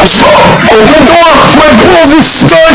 Pourtant, my balls are stuck